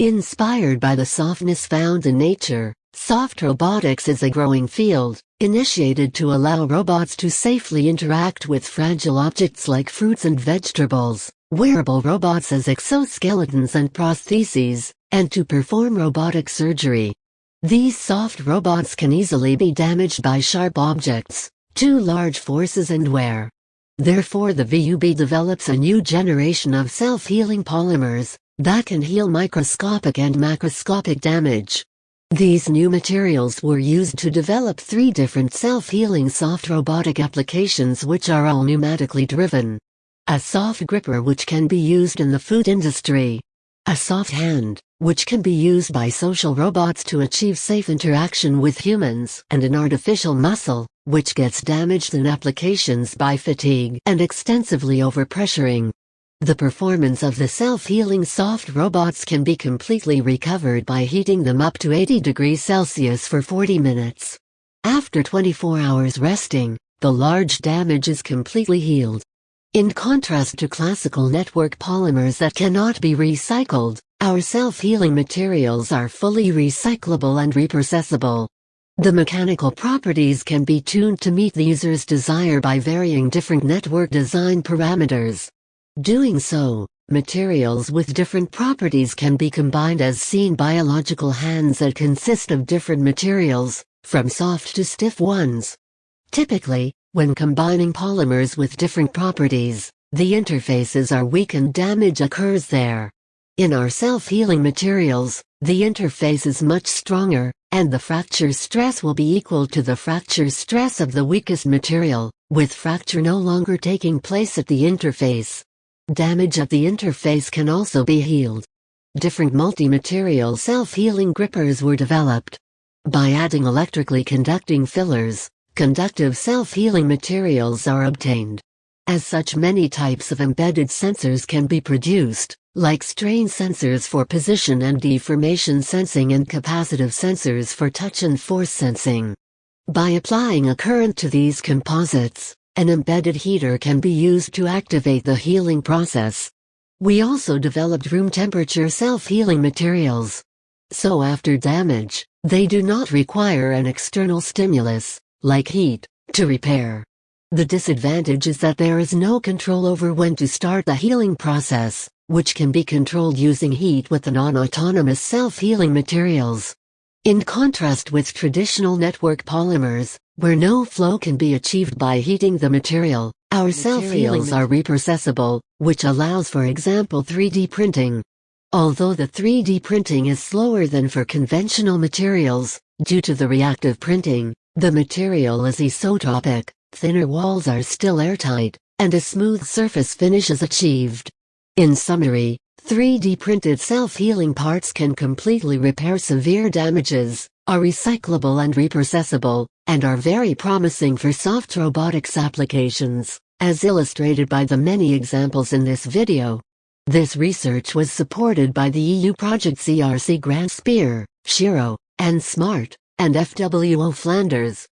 Inspired by the softness found in nature, soft robotics is a growing field, initiated to allow robots to safely interact with fragile objects like fruits and vegetables, wearable robots as exoskeletons and prostheses, and to perform robotic surgery. These soft robots can easily be damaged by sharp objects, too large forces and wear. Therefore the VUB develops a new generation of self-healing polymers, that can heal microscopic and macroscopic damage. These new materials were used to develop three different self-healing soft robotic applications which are all pneumatically driven. A soft gripper which can be used in the food industry. A soft hand, which can be used by social robots to achieve safe interaction with humans. And an artificial muscle, which gets damaged in applications by fatigue and extensively overpressuring. The performance of the self-healing soft robots can be completely recovered by heating them up to 80 degrees Celsius for 40 minutes. After 24 hours resting, the large damage is completely healed. In contrast to classical network polymers that cannot be recycled, our self-healing materials are fully recyclable and reprocessable. The mechanical properties can be tuned to meet the user's desire by varying different network design parameters. Doing so, materials with different properties can be combined as seen biological hands that consist of different materials, from soft to stiff ones. Typically, when combining polymers with different properties, the interfaces are weak and damage occurs there. In our self-healing materials, the interface is much stronger, and the fracture stress will be equal to the fracture stress of the weakest material, with fracture no longer taking place at the interface. Damage at the interface can also be healed. Different multi-material self-healing grippers were developed. By adding electrically conducting fillers, conductive self-healing materials are obtained. As such many types of embedded sensors can be produced, like strain sensors for position and deformation sensing and capacitive sensors for touch and force sensing. By applying a current to these composites, an embedded heater can be used to activate the healing process. We also developed room temperature self-healing materials. So after damage, they do not require an external stimulus, like heat, to repair. The disadvantage is that there is no control over when to start the healing process, which can be controlled using heat with the non-autonomous self-healing materials. In contrast with traditional network polymers, where no flow can be achieved by heating the material, our self-healings are reprocessable, which allows for example 3D printing. Although the 3D printing is slower than for conventional materials, due to the reactive printing, the material is isotropic, thinner walls are still airtight, and a smooth surface finish is achieved. In summary, 3D printed self-healing parts can completely repair severe damages, are recyclable and reprocessable, and are very promising for soft robotics applications, as illustrated by the many examples in this video. This research was supported by the EU project ERC Grant SPEAR, SHERO, and SMART, and FWO Flanders.